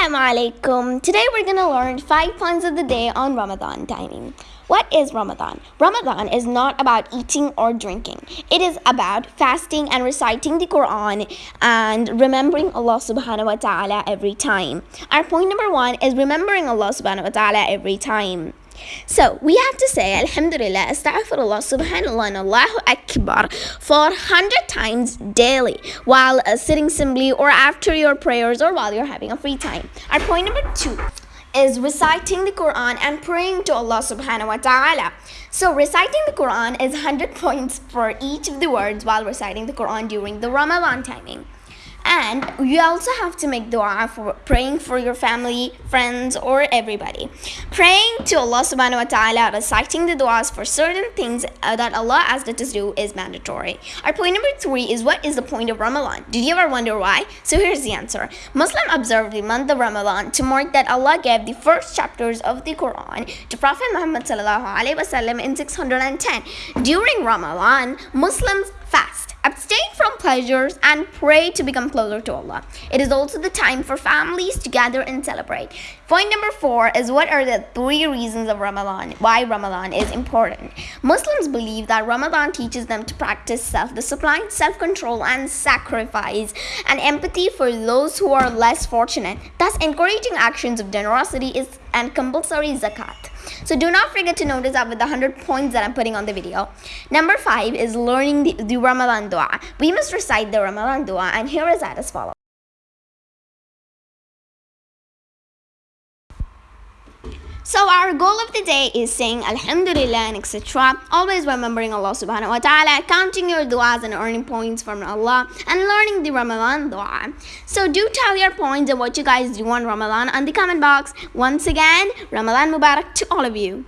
Assalamu alaikum. Today we're going to learn five points of the day on Ramadan timing. What is Ramadan? Ramadan is not about eating or drinking. It is about fasting and reciting the Quran and remembering Allah subhanahu wa ta'ala every time. Our point number one is remembering Allah subhanahu wa ta'ala every time. So we have to say Alhamdulillah, Astaghfirullah, Subhanallah, and Allahu Akbar for 100 times daily while uh, sitting simply or after your prayers or while you're having a free time. Our point number two is reciting the Quran and praying to Allah subhanahu wa ta'ala. So reciting the Quran is 100 points for each of the words while reciting the Quran during the Ramadan timing. And you also have to make dua for praying for your family, friends, or everybody. Praying to Allah subhanahu wa ta'ala, reciting the duas for certain things uh, that Allah asked us to do is mandatory. Our point number three is what is the point of Ramadan? Did you ever wonder why? So here's the answer. Muslim observe the month of Ramadan to mark that Allah gave the first chapters of the Quran to Prophet Muhammad sallallahu alaihi wasallam in 610. During Ramadan, Muslims fast Abstain from pleasures and pray to become closer to Allah. It is also the time for families to gather and celebrate. Point number four is what are the three reasons of Ramadan, why Ramadan is important. Muslims believe that Ramadan teaches them to practice self discipline, self control, and sacrifice, and empathy for those who are less fortunate, thus, encouraging actions of generosity is and compulsory zakat. So do not forget to notice that with the 100 points that I'm putting on the video. Number 5 is learning the, the Ramadan dua. We must recite the Ramadan dua and here is that as follows. So our goal of the day is saying Alhamdulillah and etc. Always remembering Allah subhanahu wa ta'ala, counting your du'as and earning points from Allah, and learning the Ramadan dua. So do tell your points and what you guys do on Ramadan on the comment box. Once again, Ramadan Mubarak to all of you.